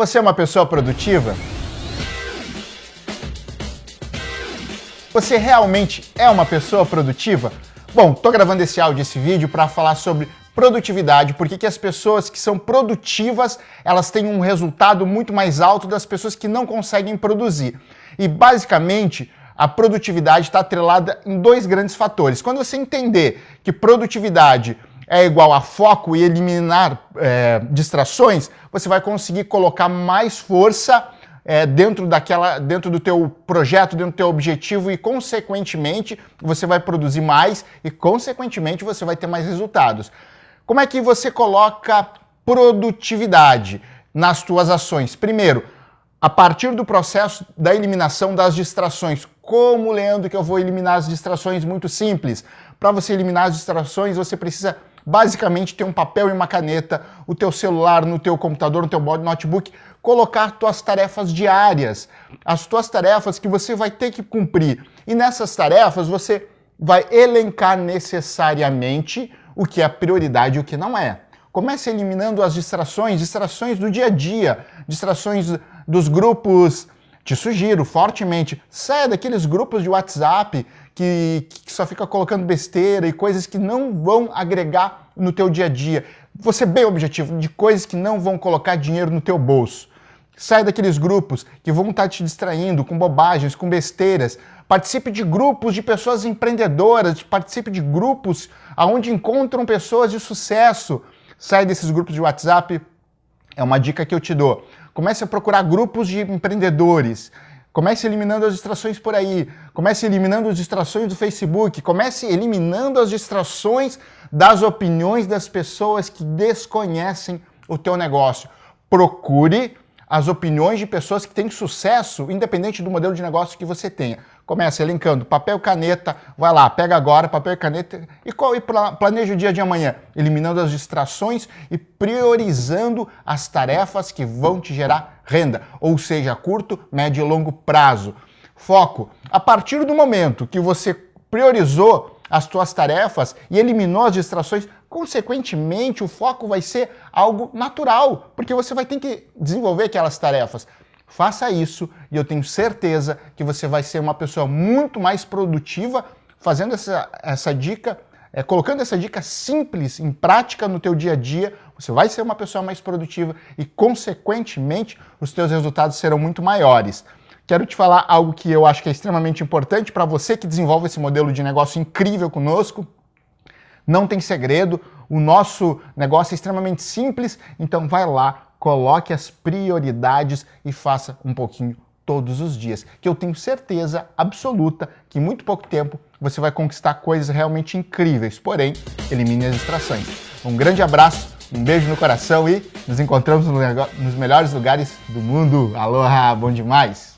Você é uma pessoa produtiva? Você realmente é uma pessoa produtiva? Bom, tô gravando esse áudio, esse vídeo para falar sobre produtividade, porque que as pessoas que são produtivas, elas têm um resultado muito mais alto das pessoas que não conseguem produzir. E basicamente, a produtividade está atrelada em dois grandes fatores. Quando você entender que produtividade é igual a foco e eliminar é, distrações, você vai conseguir colocar mais força é, dentro daquela, dentro do teu projeto, dentro do teu objetivo e, consequentemente, você vai produzir mais e, consequentemente, você vai ter mais resultados. Como é que você coloca produtividade nas tuas ações? Primeiro, a partir do processo da eliminação das distrações. Como, Leandro, que eu vou eliminar as distrações? Muito simples. Para você eliminar as distrações, você precisa basicamente ter um papel e uma caneta, o teu celular, no teu computador, no teu notebook, colocar tuas tarefas diárias, as tuas tarefas que você vai ter que cumprir. E nessas tarefas você vai elencar necessariamente o que é prioridade e o que não é. Comece eliminando as distrações, distrações do dia a dia, distrações dos grupos. Te sugiro fortemente, saia daqueles grupos de WhatsApp que, que só fica colocando besteira e coisas que não vão agregar no teu dia a dia. Você bem objetivo, de coisas que não vão colocar dinheiro no teu bolso. Sai daqueles grupos que vão estar te distraindo com bobagens, com besteiras. Participe de grupos de pessoas empreendedoras, participe de grupos onde encontram pessoas de sucesso. Sai desses grupos de WhatsApp, é uma dica que eu te dou. Comece a procurar grupos de empreendedores. Comece eliminando as distrações por aí. Comece eliminando as distrações do Facebook. Comece eliminando as distrações das opiniões das pessoas que desconhecem o teu negócio. Procure as opiniões de pessoas que têm sucesso, independente do modelo de negócio que você tenha. Começa elencando papel e caneta, vai lá, pega agora papel e caneta e, e planeja o dia de amanhã, eliminando as distrações e priorizando as tarefas que vão te gerar renda, ou seja, curto, médio e longo prazo. Foco. A partir do momento que você priorizou as tuas tarefas e eliminou as distrações, consequentemente o foco vai ser algo natural, porque você vai ter que desenvolver aquelas tarefas. Faça isso e eu tenho certeza que você vai ser uma pessoa muito mais produtiva fazendo essa, essa dica, é, colocando essa dica simples em prática no teu dia a dia, você vai ser uma pessoa mais produtiva e, consequentemente, os teus resultados serão muito maiores. Quero te falar algo que eu acho que é extremamente importante para você que desenvolve esse modelo de negócio incrível conosco. Não tem segredo, o nosso negócio é extremamente simples, então vai lá, coloque as prioridades e faça um pouquinho todos os dias, que eu tenho certeza absoluta que em muito pouco tempo você vai conquistar coisas realmente incríveis, porém, elimine as distrações. Um grande abraço, um beijo no coração e nos encontramos nos melhores lugares do mundo. Aloha, bom demais!